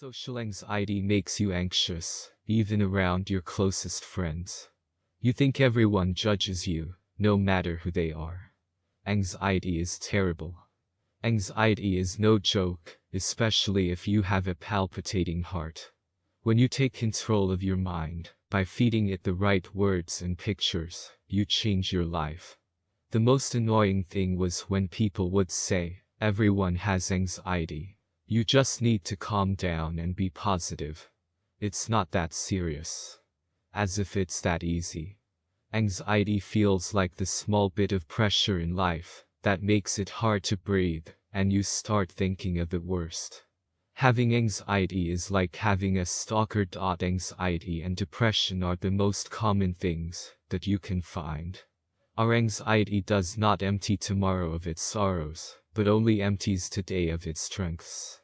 Social anxiety makes you anxious, even around your closest friends. You think everyone judges you, no matter who they are. Anxiety is terrible. Anxiety is no joke, especially if you have a palpitating heart. When you take control of your mind, by feeding it the right words and pictures, you change your life. The most annoying thing was when people would say, everyone has anxiety. You just need to calm down and be positive. It's not that serious. As if it's that easy. Anxiety feels like the small bit of pressure in life that makes it hard to breathe, and you start thinking of the worst. Having anxiety is like having a stalker. Anxiety and depression are the most common things that you can find. Our anxiety does not empty tomorrow of its sorrows, but only empties today of its strengths.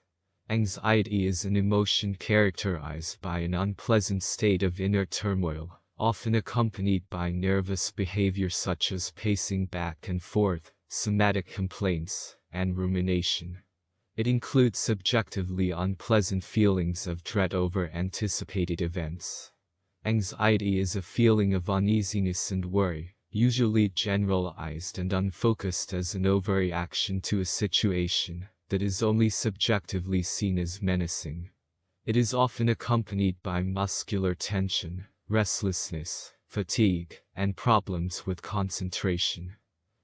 Anxiety is an emotion characterized by an unpleasant state of inner turmoil, often accompanied by nervous behavior such as pacing back and forth, somatic complaints, and rumination. It includes subjectively unpleasant feelings of dread over anticipated events. Anxiety is a feeling of uneasiness and worry, usually generalized and unfocused as an overreaction to a situation that is only subjectively seen as menacing. It is often accompanied by muscular tension, restlessness, fatigue, and problems with concentration.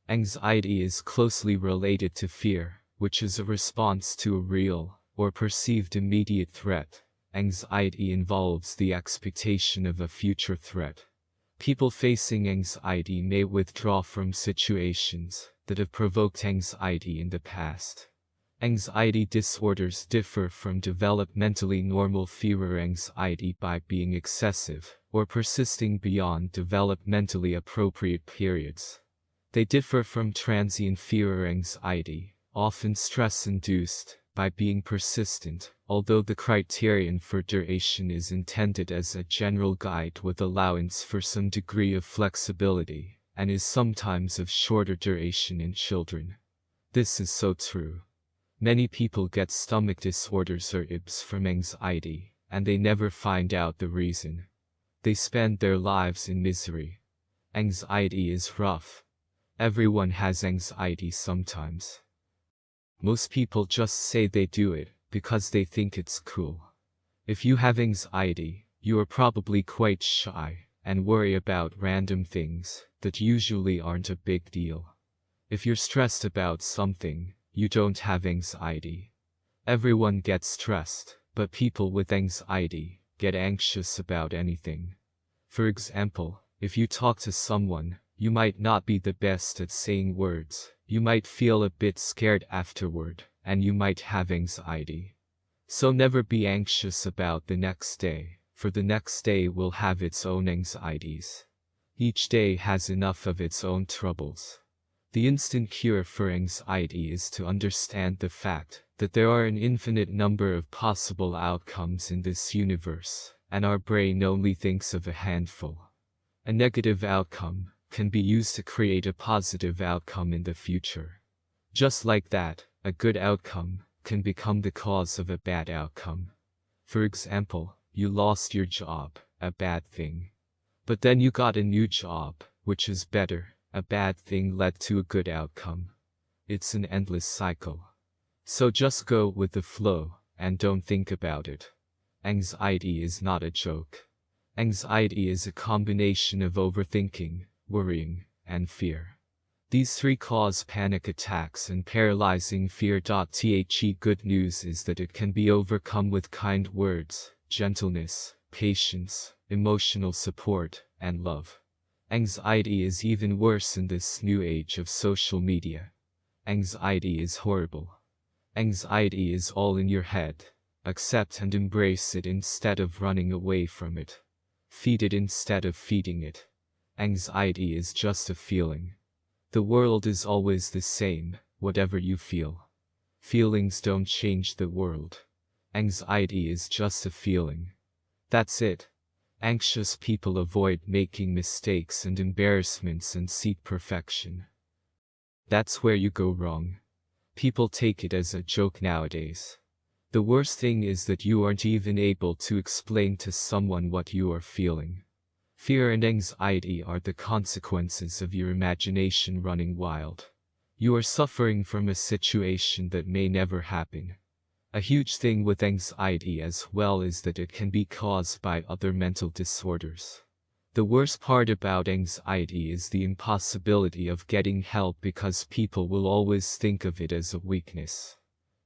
Anxiety is closely related to fear, which is a response to a real or perceived immediate threat. Anxiety involves the expectation of a future threat. People facing anxiety may withdraw from situations that have provoked anxiety in the past. Anxiety disorders differ from developmentally normal fear anxiety by being excessive or persisting beyond developmentally appropriate periods. They differ from transient fear anxiety, often stress-induced, by being persistent, although the criterion for duration is intended as a general guide with allowance for some degree of flexibility, and is sometimes of shorter duration in children. This is so true. Many people get stomach disorders or IBS from anxiety, and they never find out the reason. They spend their lives in misery. Anxiety is rough. Everyone has anxiety sometimes. Most people just say they do it because they think it's cool. If you have anxiety, you are probably quite shy and worry about random things that usually aren't a big deal. If you're stressed about something, you don't have anxiety. Everyone gets stressed, but people with anxiety get anxious about anything. For example, if you talk to someone, you might not be the best at saying words, you might feel a bit scared afterward, and you might have anxiety. So never be anxious about the next day, for the next day will have its own anxieties. Each day has enough of its own troubles. The instant cure for anxiety is to understand the fact that there are an infinite number of possible outcomes in this universe, and our brain only thinks of a handful. A negative outcome, can be used to create a positive outcome in the future. Just like that, a good outcome can become the cause of a bad outcome. For example, you lost your job, a bad thing. But then you got a new job, which is better, a bad thing led to a good outcome. It's an endless cycle. So just go with the flow, and don't think about it. Anxiety is not a joke. Anxiety is a combination of overthinking, worrying, and fear. These three cause panic attacks and paralyzing fear. The good news is that it can be overcome with kind words, gentleness, patience, emotional support, and love. Anxiety is even worse in this new age of social media. Anxiety is horrible. Anxiety is all in your head. Accept and embrace it instead of running away from it. Feed it instead of feeding it. Anxiety is just a feeling. The world is always the same, whatever you feel. Feelings don't change the world. Anxiety is just a feeling. That's it. Anxious people avoid making mistakes and embarrassments and seek perfection. That's where you go wrong. People take it as a joke nowadays. The worst thing is that you aren't even able to explain to someone what you are feeling. Fear and anxiety are the consequences of your imagination running wild. You are suffering from a situation that may never happen. A huge thing with anxiety as well is that it can be caused by other mental disorders. The worst part about anxiety is the impossibility of getting help because people will always think of it as a weakness.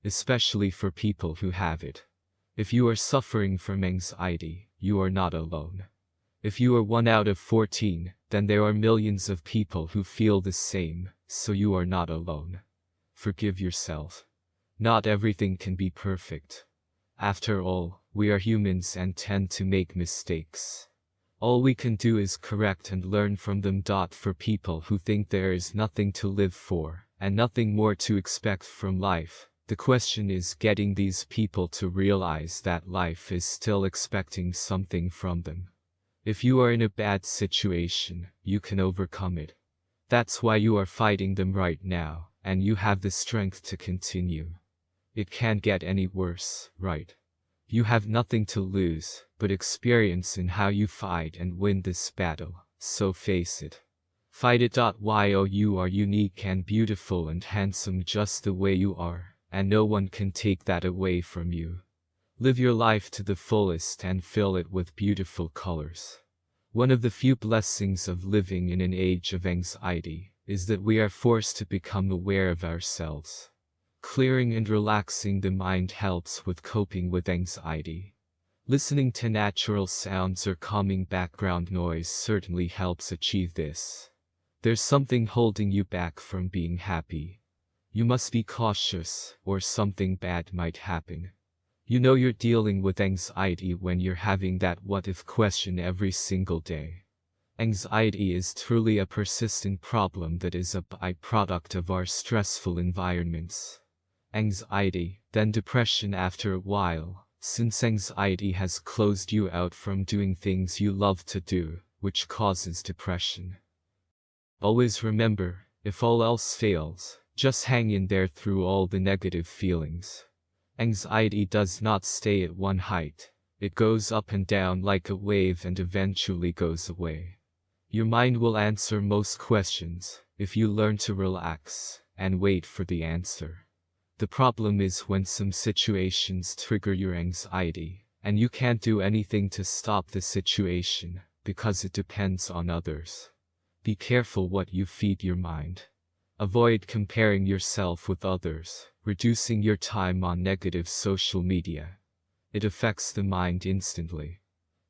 Especially for people who have it. If you are suffering from anxiety, you are not alone. If you are one out of 14, then there are millions of people who feel the same, so you are not alone. Forgive yourself. Not everything can be perfect. After all, we are humans and tend to make mistakes. All we can do is correct and learn from them. For people who think there is nothing to live for, and nothing more to expect from life, the question is getting these people to realize that life is still expecting something from them. If you are in a bad situation, you can overcome it. That's why you are fighting them right now, and you have the strength to continue. It can't get any worse, right? You have nothing to lose, but experience in how you fight and win this battle, so face it. Fight it. Yo, you are unique and beautiful and handsome just the way you are, and no one can take that away from you. Live your life to the fullest and fill it with beautiful colors. One of the few blessings of living in an age of anxiety is that we are forced to become aware of ourselves. Clearing and relaxing the mind helps with coping with anxiety. Listening to natural sounds or calming background noise certainly helps achieve this. There's something holding you back from being happy. You must be cautious, or something bad might happen. You know you're dealing with anxiety when you're having that what if question every single day. Anxiety is truly a persistent problem that is a byproduct of our stressful environments anxiety, then depression after a while, since anxiety has closed you out from doing things you love to do, which causes depression. Always remember, if all else fails, just hang in there through all the negative feelings. Anxiety does not stay at one height, it goes up and down like a wave and eventually goes away. Your mind will answer most questions, if you learn to relax, and wait for the answer. The problem is when some situations trigger your anxiety, and you can't do anything to stop the situation, because it depends on others. Be careful what you feed your mind. Avoid comparing yourself with others, reducing your time on negative social media. It affects the mind instantly.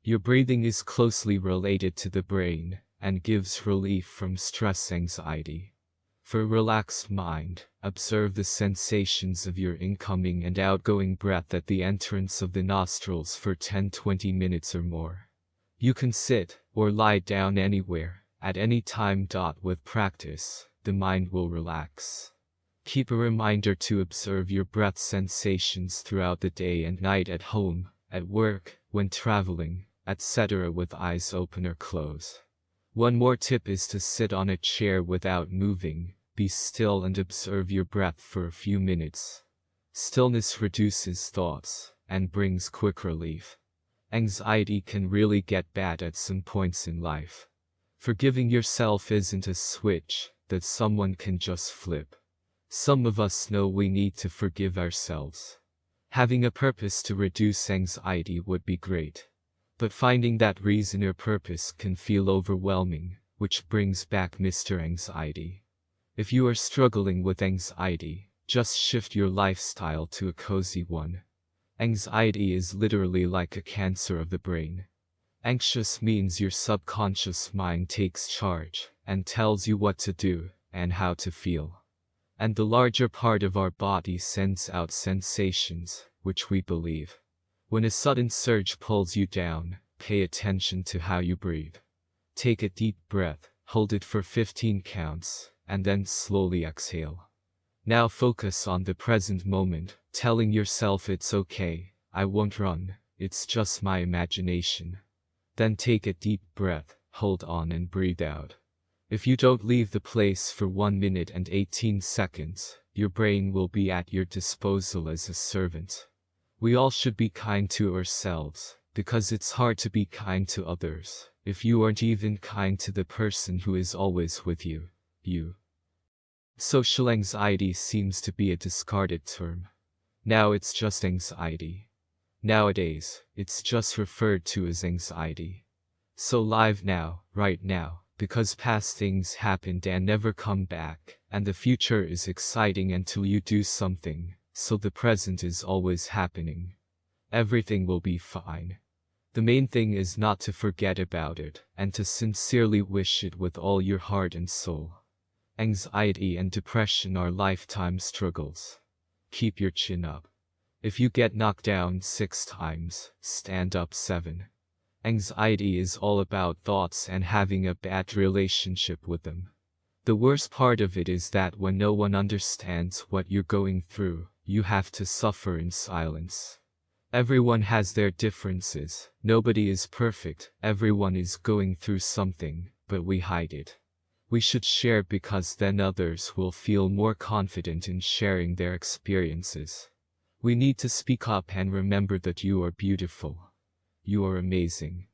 Your breathing is closely related to the brain, and gives relief from stress anxiety. For a relaxed mind, observe the sensations of your incoming and outgoing breath at the entrance of the nostrils for 10-20 minutes or more. You can sit, or lie down anywhere, at any time. With practice, the mind will relax. Keep a reminder to observe your breath sensations throughout the day and night at home, at work, when traveling, etc. with eyes open or closed. One more tip is to sit on a chair without moving, be still and observe your breath for a few minutes. Stillness reduces thoughts, and brings quick relief. Anxiety can really get bad at some points in life. Forgiving yourself isn't a switch that someone can just flip. Some of us know we need to forgive ourselves. Having a purpose to reduce anxiety would be great. But finding that reason or purpose can feel overwhelming, which brings back Mr. Anxiety. If you are struggling with anxiety, just shift your lifestyle to a cozy one. Anxiety is literally like a cancer of the brain. Anxious means your subconscious mind takes charge and tells you what to do and how to feel. And the larger part of our body sends out sensations, which we believe. When a sudden surge pulls you down, pay attention to how you breathe. Take a deep breath, hold it for 15 counts, and then slowly exhale. Now focus on the present moment, telling yourself it's okay, I won't run, it's just my imagination. Then take a deep breath, hold on and breathe out. If you don't leave the place for 1 minute and 18 seconds, your brain will be at your disposal as a servant. We all should be kind to ourselves, because it's hard to be kind to others, if you aren't even kind to the person who is always with you, you. Social anxiety seems to be a discarded term. Now it's just anxiety. Nowadays, it's just referred to as anxiety. So live now, right now, because past things happened and never come back, and the future is exciting until you do something, so the present is always happening. Everything will be fine. The main thing is not to forget about it, and to sincerely wish it with all your heart and soul. Anxiety and depression are lifetime struggles. Keep your chin up. If you get knocked down six times, stand up seven. Anxiety is all about thoughts and having a bad relationship with them. The worst part of it is that when no one understands what you're going through, you have to suffer in silence. Everyone has their differences, nobody is perfect, everyone is going through something, but we hide it. We should share because then others will feel more confident in sharing their experiences. We need to speak up and remember that you are beautiful. You are amazing.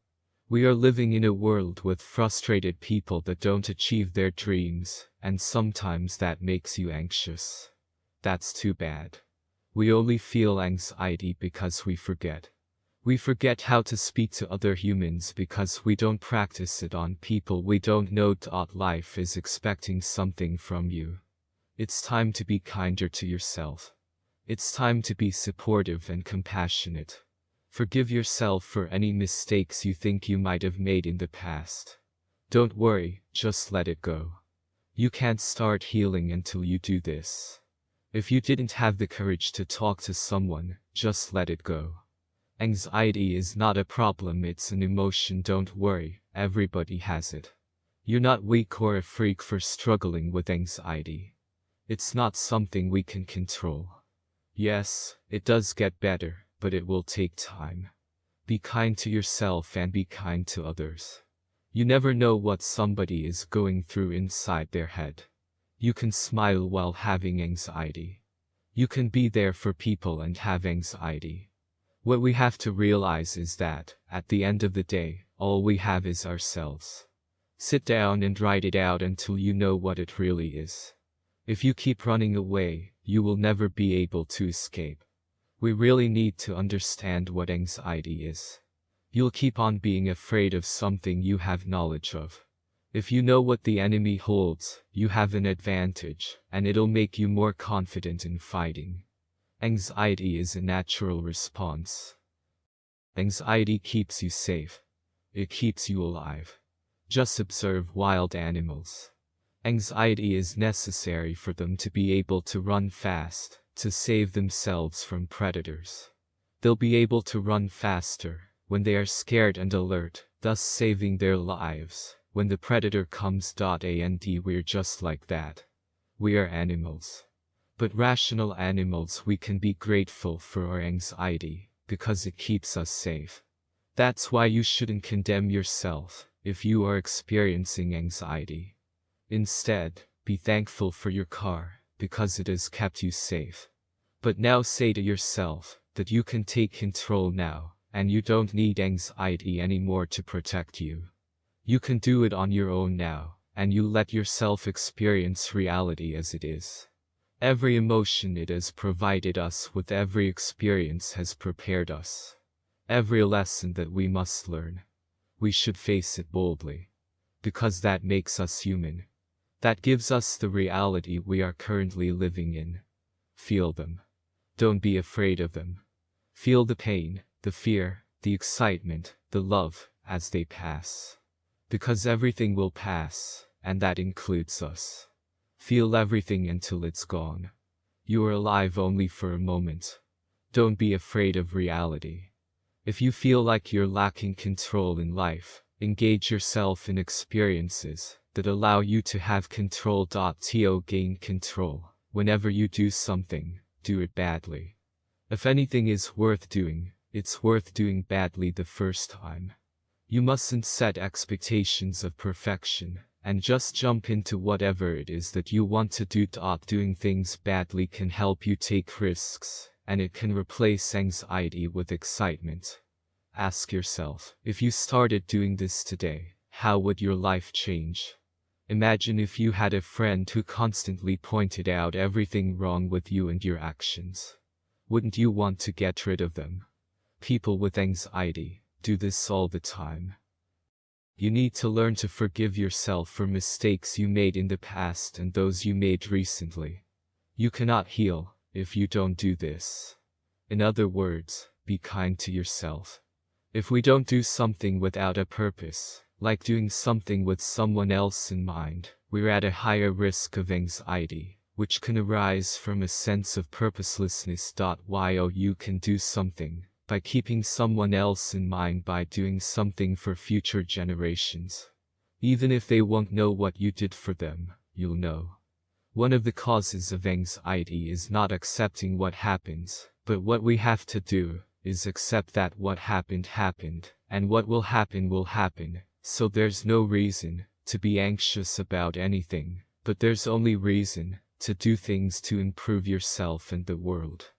We are living in a world with frustrated people that don't achieve their dreams, and sometimes that makes you anxious. That's too bad. We only feel anxiety because we forget. We forget how to speak to other humans because we don't practice it on people we don't know. Life is expecting something from you. It's time to be kinder to yourself. It's time to be supportive and compassionate. Forgive yourself for any mistakes you think you might have made in the past. Don't worry, just let it go. You can't start healing until you do this. If you didn't have the courage to talk to someone, just let it go. Anxiety is not a problem, it's an emotion. Don't worry, everybody has it. You're not weak or a freak for struggling with anxiety. It's not something we can control. Yes, it does get better, but it will take time. Be kind to yourself and be kind to others. You never know what somebody is going through inside their head. You can smile while having anxiety. You can be there for people and have anxiety. What we have to realize is that, at the end of the day, all we have is ourselves. Sit down and write it out until you know what it really is. If you keep running away, you will never be able to escape. We really need to understand what anxiety is. You'll keep on being afraid of something you have knowledge of. If you know what the enemy holds, you have an advantage, and it'll make you more confident in fighting. Anxiety is a natural response. Anxiety keeps you safe. It keeps you alive. Just observe wild animals. Anxiety is necessary for them to be able to run fast, to save themselves from predators. They'll be able to run faster when they are scared and alert, thus saving their lives. When the predator comes. And we're just like that. We are animals. But rational animals we can be grateful for our anxiety, because it keeps us safe. That's why you shouldn't condemn yourself, if you are experiencing anxiety. Instead, be thankful for your car, because it has kept you safe. But now say to yourself, that you can take control now, and you don't need anxiety anymore to protect you. You can do it on your own now, and you let yourself experience reality as it is. Every emotion it has provided us with every experience has prepared us. Every lesson that we must learn. We should face it boldly. Because that makes us human. That gives us the reality we are currently living in. Feel them. Don't be afraid of them. Feel the pain, the fear, the excitement, the love, as they pass. Because everything will pass, and that includes us. Feel everything until it's gone. You are alive only for a moment. Don't be afraid of reality. If you feel like you're lacking control in life, engage yourself in experiences that allow you to have control. To gain control. Whenever you do something, do it badly. If anything is worth doing, it's worth doing badly the first time. You mustn't set expectations of perfection, and just jump into whatever it is that you want to do. Doing things badly can help you take risks, and it can replace anxiety with excitement. Ask yourself, if you started doing this today, how would your life change? Imagine if you had a friend who constantly pointed out everything wrong with you and your actions. Wouldn't you want to get rid of them? People with anxiety do this all the time. You need to learn to forgive yourself for mistakes you made in the past and those you made recently. You cannot heal if you don't do this. In other words, be kind to yourself. If we don't do something without a purpose, like doing something with someone else in mind, we're at a higher risk of anxiety, which can arise from a sense of purposelessness. While you can do something by keeping someone else in mind by doing something for future generations. Even if they won't know what you did for them, you'll know. One of the causes of anxiety is not accepting what happens, but what we have to do is accept that what happened happened, and what will happen will happen, so there's no reason to be anxious about anything, but there's only reason to do things to improve yourself and the world.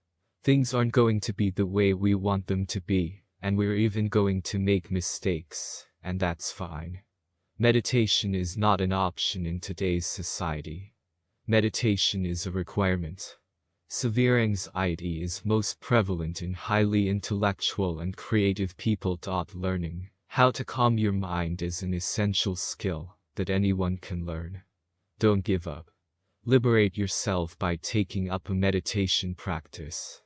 Things aren't going to be the way we want them to be, and we're even going to make mistakes, and that's fine. Meditation is not an option in today's society. Meditation is a requirement. Severe anxiety is most prevalent in highly intellectual and creative people. Learning how to calm your mind is an essential skill that anyone can learn. Don't give up. Liberate yourself by taking up a meditation practice.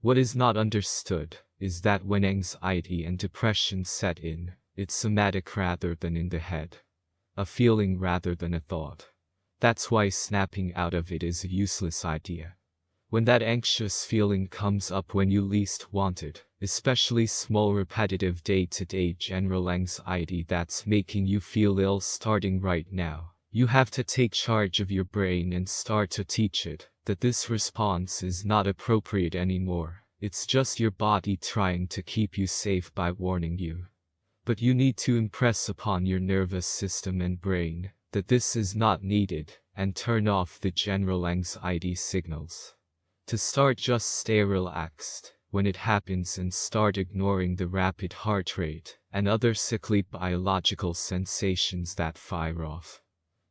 What is not understood is that when anxiety and depression set in, it's somatic rather than in the head. A feeling rather than a thought. That's why snapping out of it is a useless idea. When that anxious feeling comes up when you least want it, especially small repetitive day-to-day -day general anxiety that's making you feel ill starting right now, you have to take charge of your brain and start to teach it that this response is not appropriate anymore. It's just your body trying to keep you safe by warning you. But you need to impress upon your nervous system and brain that this is not needed and turn off the general anxiety signals. To start just stay relaxed when it happens and start ignoring the rapid heart rate and other sickly biological sensations that fire off.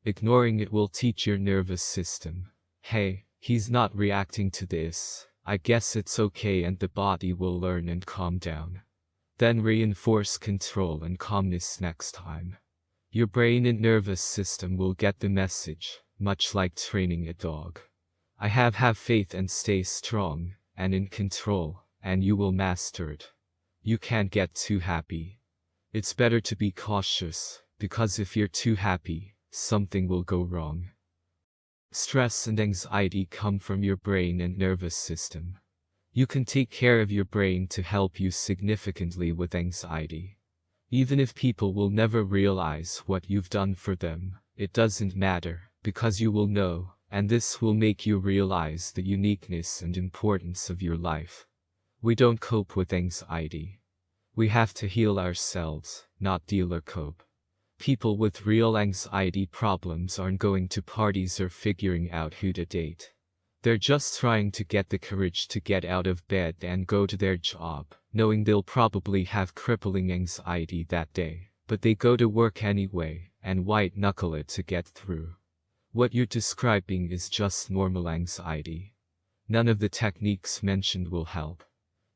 Ignoring it will teach your nervous system, hey, He's not reacting to this. I guess it's okay and the body will learn and calm down. Then reinforce control and calmness next time. Your brain and nervous system will get the message, much like training a dog. I have have faith and stay strong, and in control, and you will master it. You can't get too happy. It's better to be cautious, because if you're too happy, something will go wrong. Stress and anxiety come from your brain and nervous system. You can take care of your brain to help you significantly with anxiety. Even if people will never realize what you've done for them, it doesn't matter, because you will know, and this will make you realize the uniqueness and importance of your life. We don't cope with anxiety. We have to heal ourselves, not deal or cope. People with real anxiety problems aren't going to parties or figuring out who to date. They're just trying to get the courage to get out of bed and go to their job, knowing they'll probably have crippling anxiety that day. But they go to work anyway, and white knuckle it to get through. What you're describing is just normal anxiety. None of the techniques mentioned will help.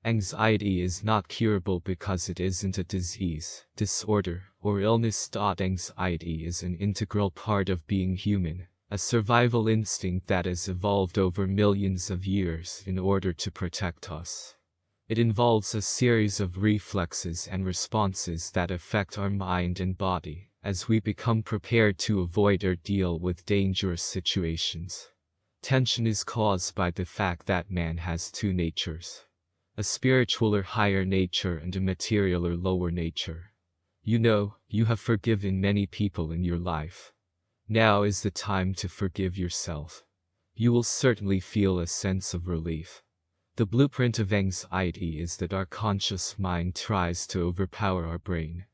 Anxiety is not curable because it isn't a disease, disorder, or illness. Anxiety is an integral part of being human, a survival instinct that has evolved over millions of years in order to protect us. It involves a series of reflexes and responses that affect our mind and body as we become prepared to avoid or deal with dangerous situations. Tension is caused by the fact that man has two natures a spiritual or higher nature and a material or lower nature. You know, you have forgiven many people in your life. Now is the time to forgive yourself. You will certainly feel a sense of relief. The blueprint of anxiety is that our conscious mind tries to overpower our brain.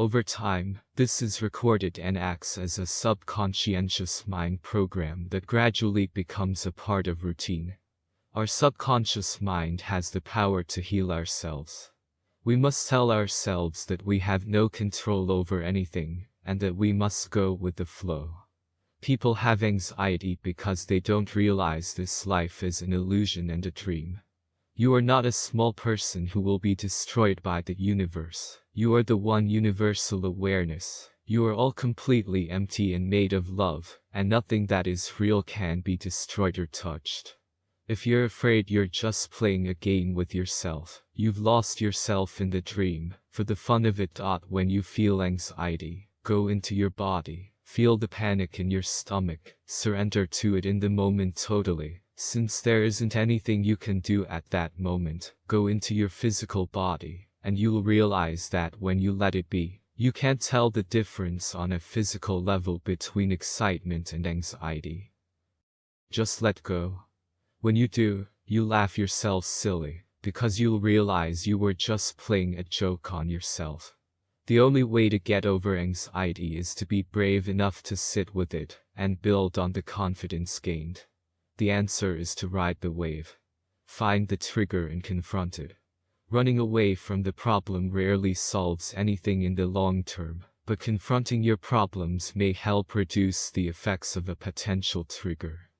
Over time, this is recorded and acts as a subconscious mind program that gradually becomes a part of routine. Our subconscious mind has the power to heal ourselves. We must tell ourselves that we have no control over anything, and that we must go with the flow. People have anxiety because they don't realize this life is an illusion and a dream. You are not a small person who will be destroyed by the universe. You are the one universal awareness. You are all completely empty and made of love, and nothing that is real can be destroyed or touched. If you're afraid you're just playing a game with yourself, you've lost yourself in the dream, for the fun of it. When you feel anxiety, go into your body, feel the panic in your stomach, surrender to it in the moment totally. Since there isn't anything you can do at that moment, go into your physical body, and you'll realize that when you let it be, you can't tell the difference on a physical level between excitement and anxiety. Just let go. When you do, you laugh yourself silly, because you'll realize you were just playing a joke on yourself. The only way to get over anxiety is to be brave enough to sit with it and build on the confidence gained. The answer is to ride the wave. Find the trigger and confront it. Running away from the problem rarely solves anything in the long term, but confronting your problems may help reduce the effects of a potential trigger.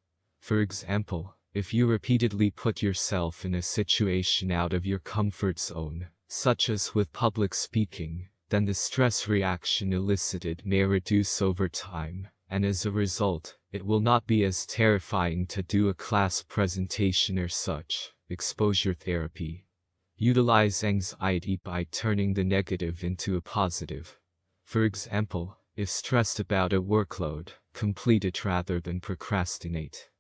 For example, if you repeatedly put yourself in a situation out of your comfort zone, such as with public speaking, then the stress reaction elicited may reduce over time, and as a result, it will not be as terrifying to do a class presentation or such. Exposure therapy. Utilize anxiety by turning the negative into a positive. For example, if stressed about a workload, complete it rather than procrastinate.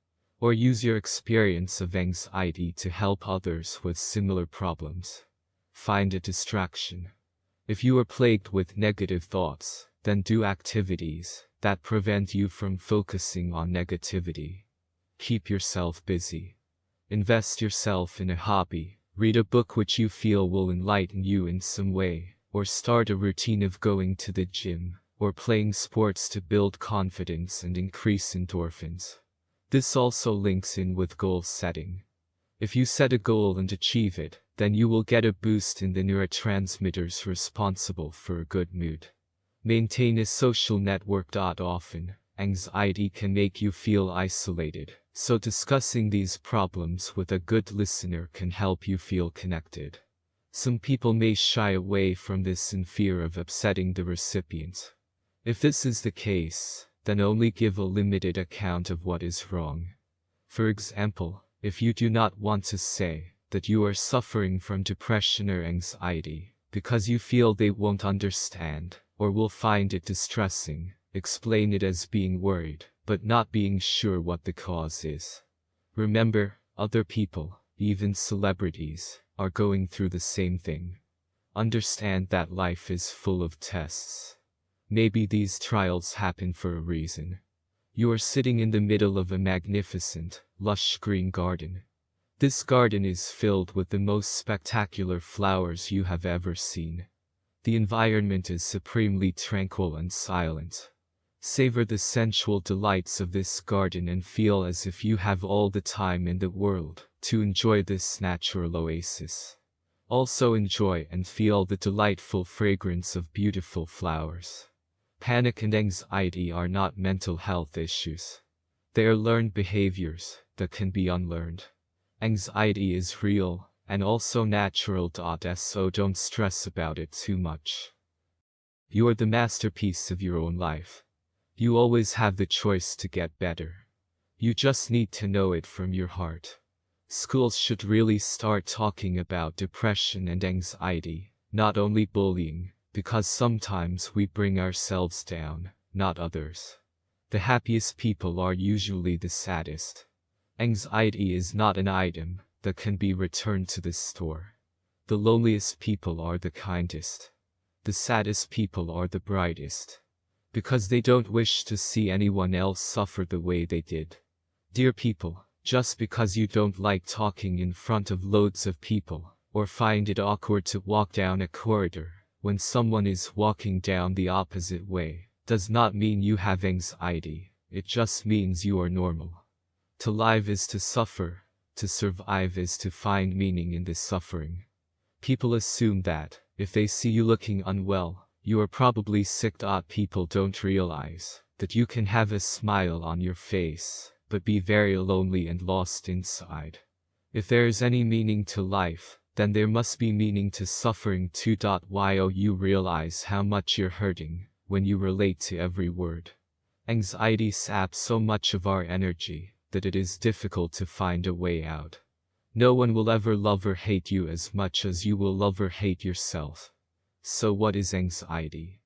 Or use your experience of anxiety to help others with similar problems. Find a distraction. If you are plagued with negative thoughts, then do activities that prevent you from focusing on negativity. Keep yourself busy. Invest yourself in a hobby, read a book which you feel will enlighten you in some way, or start a routine of going to the gym, or playing sports to build confidence and increase endorphins. This also links in with goal setting. If you set a goal and achieve it, then you will get a boost in the neurotransmitters responsible for a good mood. Maintain a social network. Often, anxiety can make you feel isolated, so discussing these problems with a good listener can help you feel connected. Some people may shy away from this in fear of upsetting the recipient. If this is the case, then only give a limited account of what is wrong. For example, if you do not want to say that you are suffering from depression or anxiety, because you feel they won't understand, or will find it distressing, explain it as being worried, but not being sure what the cause is. Remember, other people, even celebrities, are going through the same thing. Understand that life is full of tests. Maybe these trials happen for a reason. You are sitting in the middle of a magnificent, lush green garden. This garden is filled with the most spectacular flowers you have ever seen. The environment is supremely tranquil and silent. Savor the sensual delights of this garden and feel as if you have all the time in the world to enjoy this natural oasis. Also enjoy and feel the delightful fragrance of beautiful flowers. Panic and anxiety are not mental health issues. They are learned behaviors that can be unlearned. Anxiety is real and also natural. So don't stress about it too much. You are the masterpiece of your own life. You always have the choice to get better. You just need to know it from your heart. Schools should really start talking about depression and anxiety, not only bullying, because sometimes we bring ourselves down, not others. The happiest people are usually the saddest. Anxiety is not an item that can be returned to the store. The loneliest people are the kindest. The saddest people are the brightest. Because they don't wish to see anyone else suffer the way they did. Dear people, just because you don't like talking in front of loads of people, or find it awkward to walk down a corridor, when someone is walking down the opposite way, does not mean you have anxiety, it just means you are normal. To live is to suffer, to survive is to find meaning in this suffering. People assume that, if they see you looking unwell, you are probably sick. Ah, people don't realize that you can have a smile on your face, but be very lonely and lost inside. If there is any meaning to life, then there must be meaning to suffering too. Ah, while you realize how much you're hurting when you relate to every word. Anxiety saps so much of our energy that it is difficult to find a way out. No one will ever love or hate you as much as you will love or hate yourself. So what is anxiety?